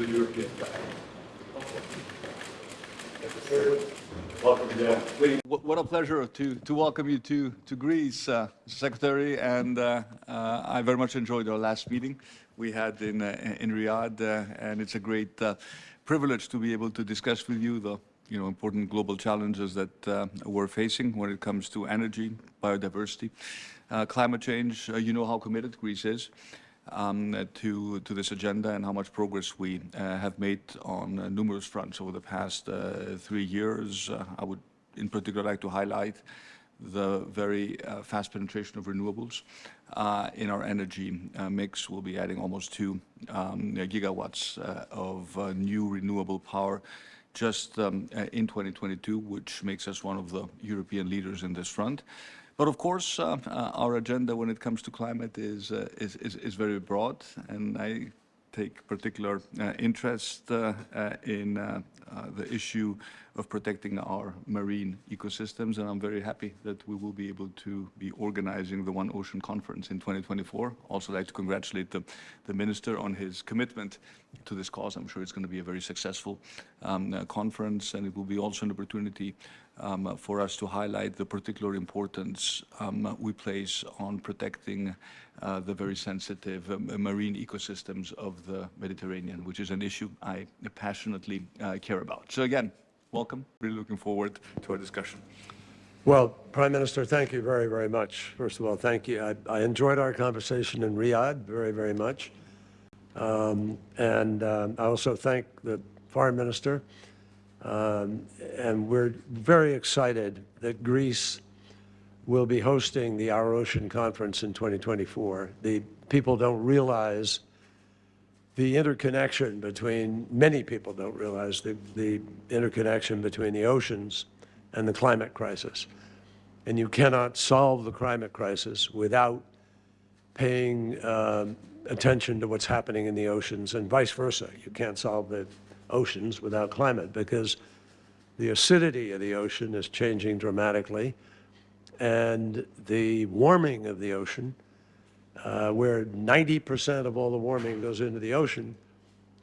the European flag. Welcome, yeah. What what a pleasure to, to welcome you to, to Greece, uh, Secretary, and uh, uh, I very much enjoyed our last meeting we had in, uh, in Riyadh, uh, and it's a great uh, privilege to be able to discuss with you the you know, important global challenges that uh, we're facing when it comes to energy, biodiversity, uh, climate change. Uh, you know how committed Greece is um, to, to this agenda and how much progress we have made on numerous fronts over the past three years. I would in particular like to highlight the very uh, fast penetration of renewables uh, in our energy uh, mix. We'll be adding almost two um, gigawatts of new renewable power just um, uh, in 2022, which makes us one of the European leaders in this front. But of course, uh, uh, our agenda when it comes to climate is, uh, is, is, is, very broad, and I take particular uh, interest in the issue of protecting our marine ecosystems, and I'm very happy that we will be able to be organizing the One Ocean Conference in 2024. Also like to congratulate the, the Minister on his commitment to this cause. I'm sure it's going to be a very successful um, uh, conference, and it will be also an opportunity um, for us to highlight the particular importance um, we place on protecting uh, the very sensitive um, marine ecosystems of the Mediterranean, which is an issue I passionately uh, care about. So again, welcome. Really looking forward to our discussion. Well, Prime Minister, thank you very, very much. First of all, thank you. I, I enjoyed our conversation in Riyadh very, very much. Um, and um, I also thank the Foreign Minister. Um, and we're very excited that Greece will be hosting the Our Ocean Conference in 2024. The people don't realize the interconnection between, many people don't realize the, the interconnection between the oceans and the climate crisis. And you cannot solve the climate crisis without paying um, attention to what's happening in the oceans and vice versa. You can't solve the oceans without climate because the acidity of the ocean is changing dramatically and the warming of the ocean uh, where 90% of all the warming goes into the ocean,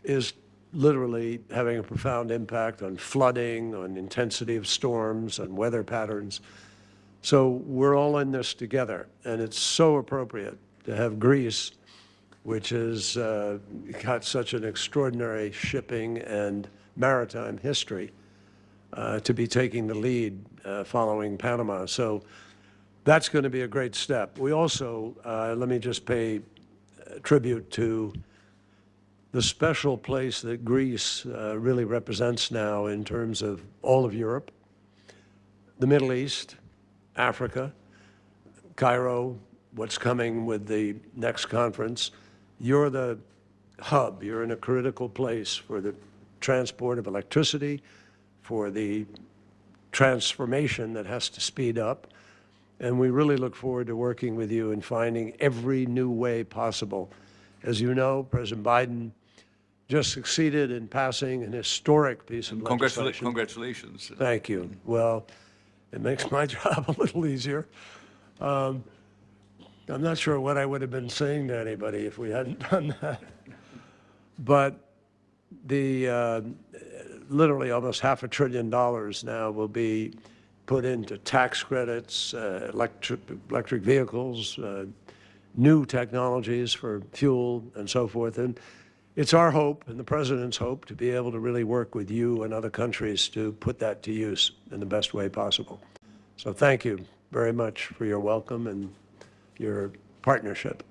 is literally having a profound impact on flooding, on intensity of storms, on weather patterns. So we're all in this together, and it's so appropriate to have Greece, which has uh, got such an extraordinary shipping and maritime history, uh, to be taking the lead uh, following Panama. So that's going to be a great step. We also, uh, let me just pay uh, tribute to the special place that Greece uh, really represents now in terms of all of Europe, the Middle East, Africa, Cairo, what's coming with the next conference. You're the hub. You're in a critical place for the transport of electricity, for the transformation that has to speed up, and we really look forward to working with you and finding every new way possible. As you know, President Biden just succeeded in passing an historic piece of Congratula legislation. Congratulations. Thank you. Well, it makes my job a little easier. Um, I'm not sure what I would have been saying to anybody if we hadn't done that. But the uh, literally almost half a trillion dollars now will be put into tax credits, uh, electric, electric vehicles, uh, new technologies for fuel and so forth. And it's our hope and the President's hope to be able to really work with you and other countries to put that to use in the best way possible. So thank you very much for your welcome and your partnership.